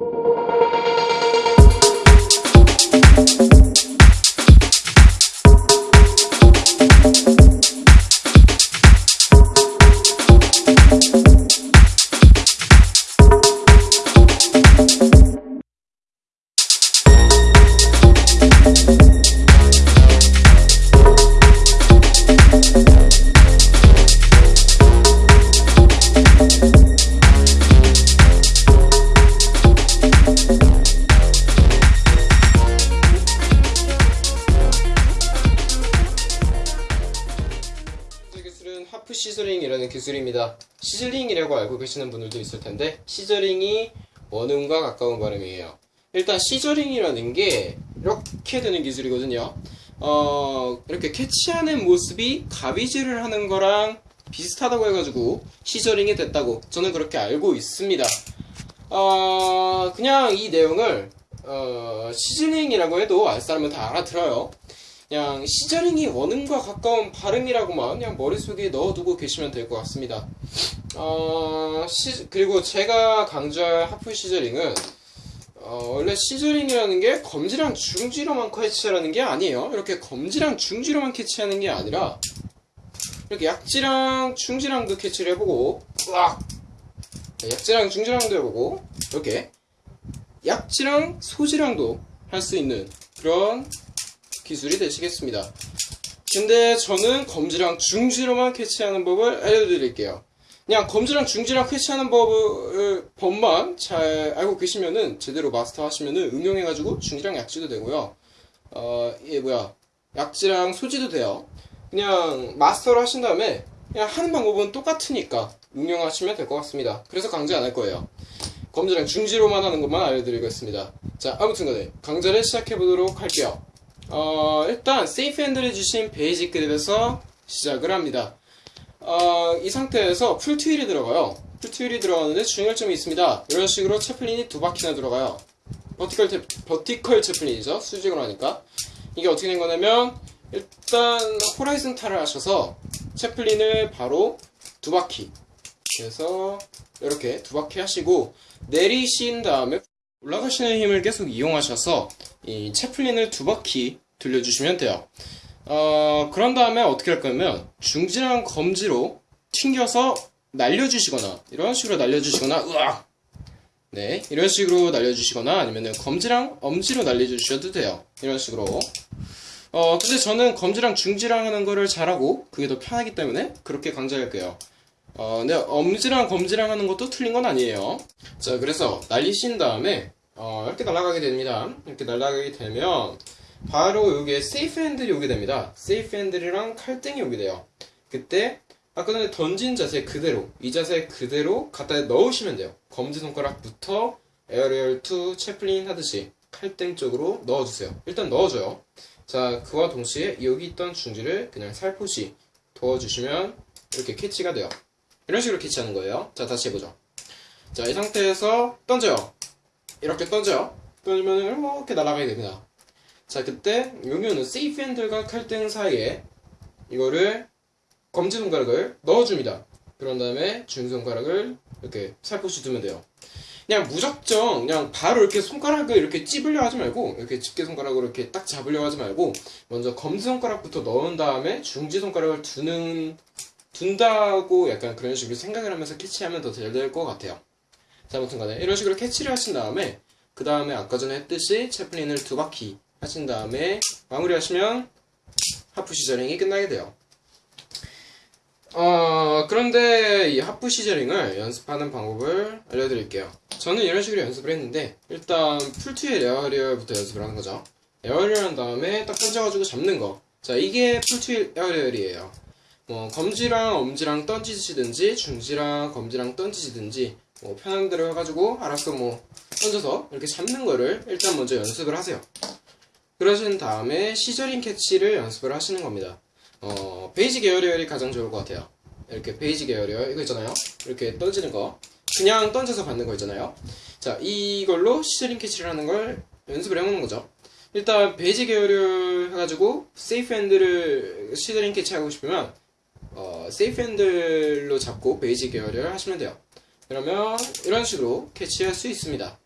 이 scissoring이라는 기술입니다. 시즐링이라고 알고 계시는 분들도 있을 텐데 scissoring이 원음과 가까운 발음이에요. 일단 scissoring이라는 게 이렇게 되는 기술이거든요. 어, 이렇게 캐치하는 모습이 가위질을 하는 거랑 비슷하다고 해가지고 scissoring이 됐다고 저는 그렇게 알고 있습니다. 어, 그냥 이 내용을 어, 시즐링이라고 해도 알 사람은 다 알아들어요. 그냥 scissoring이 원음과 가까운 발음이라고만 그냥 머릿속에 넣어두고 계시면 될 것 같습니다. 어, 시- 그리고 제가 강조할 half scissoring은 어, 원래 scissoring이라는 게 검지랑 중지로만 캐치하는 게 아니에요. 이렇게 검지랑 중지로만 캐치하는 게 아니라 이렇게 약지랑 중지랑도 캐치를 해보고 으악! 약지랑 중지랑도 해보고 이렇게 약지랑 소지랑도 할 수 있는 그런 기술이 되시겠습니다. 근데 저는 검지랑 중지로만 캐치하는 법을 알려드릴게요. 그냥 검지랑 중지랑 캐치하는 법을, 법만 잘 알고 계시면은 제대로 마스터하시면은 응용해가지고 중지랑 약지도 되고요. 어, 이게 뭐야. 약지랑 소지도 돼요. 그냥 마스터를 하신 다음에 그냥 하는 방법은 똑같으니까 응용하시면 될 것 같습니다. 그래서 강제 안 할 거예요. 검지랑 중지로만 하는 것만 알려드리겠습니다. 자, 아무튼 간에 강좌를 시작해보도록 할게요. 어, 일단 safe handle 해주신 basic grip에서 시작을 합니다. 어, 이 상태에서 full twirl이 들어가요. full twirl이 들어가는데 중요할 점이 있습니다. 이런 식으로 Chaplin이 두 바퀴나 들어가요. vertical, 태, vertical Chaplin이죠. 수직으로 하니까. 이게 어떻게 된 거냐면 일단 horizontal을 하셔서 Chaplin을 바로 두 바퀴 그래서 이렇게 두 바퀴 하시고 내리신 다음에 올라가시는 힘을 계속 이용하셔서 이 채플린을 두 바퀴 돌려주시면 돼요. 어, 그런 다음에 어떻게 할 거냐면 중지랑 검지로 튕겨서 날려주시거나 이런 식으로 날려주시거나 으악 네 이런 식으로 날려주시거나 아니면은 검지랑 엄지로 날려주셔도 돼요. 이런 식으로 어 근데 저는 검지랑 중지랑 하는 거를 잘하고 그게 더 편하기 때문에 그렇게 강조할게요. 어 근데 엄지랑 검지랑 하는 것도 틀린 건 아니에요. 자 그래서 날리신 다음에 어, 이렇게 날아가게 됩니다. 이렇게 날아가게 되면 바로 여기에 safe handle이 오게 됩니다. safe handle이랑 칼등이 오게 돼요. 그때 아까 전에 던진 자세 그대로 이 자세 그대로 갖다 넣으시면 돼요. 검지손가락부터 aerial to chaplin 하듯이 칼등 쪽으로 넣어주세요. 일단 넣어줘요. 자 그와 동시에 여기 있던 중지를 그냥 살포시 도와주시면 이렇게 캐치가 돼요. 이런 식으로 캐치하는 거예요. 자 다시 해보죠. 자 이 상태에서 던져요. 이렇게 던져요. 던지면 이렇게 날아가게 됩니다. 자, 그때 여기는 세이프 핸들과 칼등 사이에 이거를 검지손가락을 넣어줍니다. 그런 다음에 중손가락을 이렇게 살포시 두면 돼요. 그냥 무작정 그냥 바로 이렇게 손가락을 이렇게 찝으려 하지 말고 이렇게 집게 손가락으로 이렇게 딱 잡으려 하지 말고 먼저 검지 손가락부터 넣은 다음에 중지 손가락을 두는 둔다고 약간 그런 식으로 생각을 하면서 캐치하면 더 잘 될 것 같아요. 자, 아무튼 간에 이런 식으로 캐치를 하신 다음에 그 다음에 아까 전에 했듯이 chaplin을 두 바퀴 하신 다음에 마무리 하시면 half scissoring이 끝나게 돼요. 어, 그런데 이 half scissoring을 연습하는 방법을 알려드릴게요. 저는 이런 식으로 연습을 했는데 일단 풀트의 aerial부터 연습을 하는 거죠. aerial 한 다음에 딱 던져가지고 잡는 거. 자, 이게 풀트의 aerial이에요. 뭐 검지랑 엄지랑 던지시든지 중지랑 검지랑 던지시든지 뭐 편한 대로 해가지고 알아서 뭐 던져서 이렇게 잡는 거를 일단 먼저 연습을 하세요. 그러신 다음에 scissoring catch를 연습을 하시는 겁니다. 어, basic aerial이 가장 좋을 것 같아요. 이렇게 basic aerial 이거 있잖아요. 이렇게 던지는 거. 그냥 던져서 받는 거 있잖아요. 자, 이걸로 scissoring catch를 하는 걸 연습을 해보는 거죠. 일단 basic aerial 해가지고 safe handle을 scissoring catch하고 싶으면 어, safe handle로 잡고 basic aerial 하시면 돼요. 그러면 이런 식으로 캐치할 수 있습니다.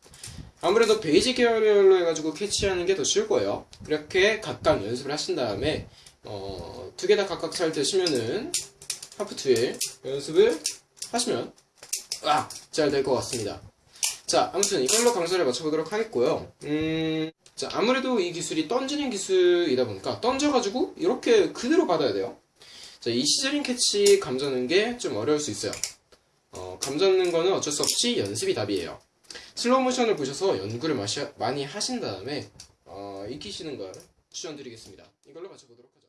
아무래도 basic aerial로 해가지고 캐치하는 게 더 쉬울 거예요. 그렇게 각각 연습을 하신 다음에 어, 두 개 다 각각 잘 되시면은 half twirl 연습을 하시면 아, 잘 될 것 같습니다. 자, 아무튼 이걸로 강좌를 마쳐보도록 하겠고요. 음, 자, 아무래도 이 기술이 던지는 기술이다 보니까 던져가지고 이렇게 그대로 받아야 돼요. 자, 이 scissoring catch 감 잡는 게 좀 어려울 수 있어요. 어, 감 잡는 거는 어쩔 수 없이 연습이 답이에요. 슬로우 모션을 보셔서 연구를 마시- 많이 하신 다음에 어, 익히시는 걸 추천드리겠습니다. 이걸로 마쳐보도록 하죠.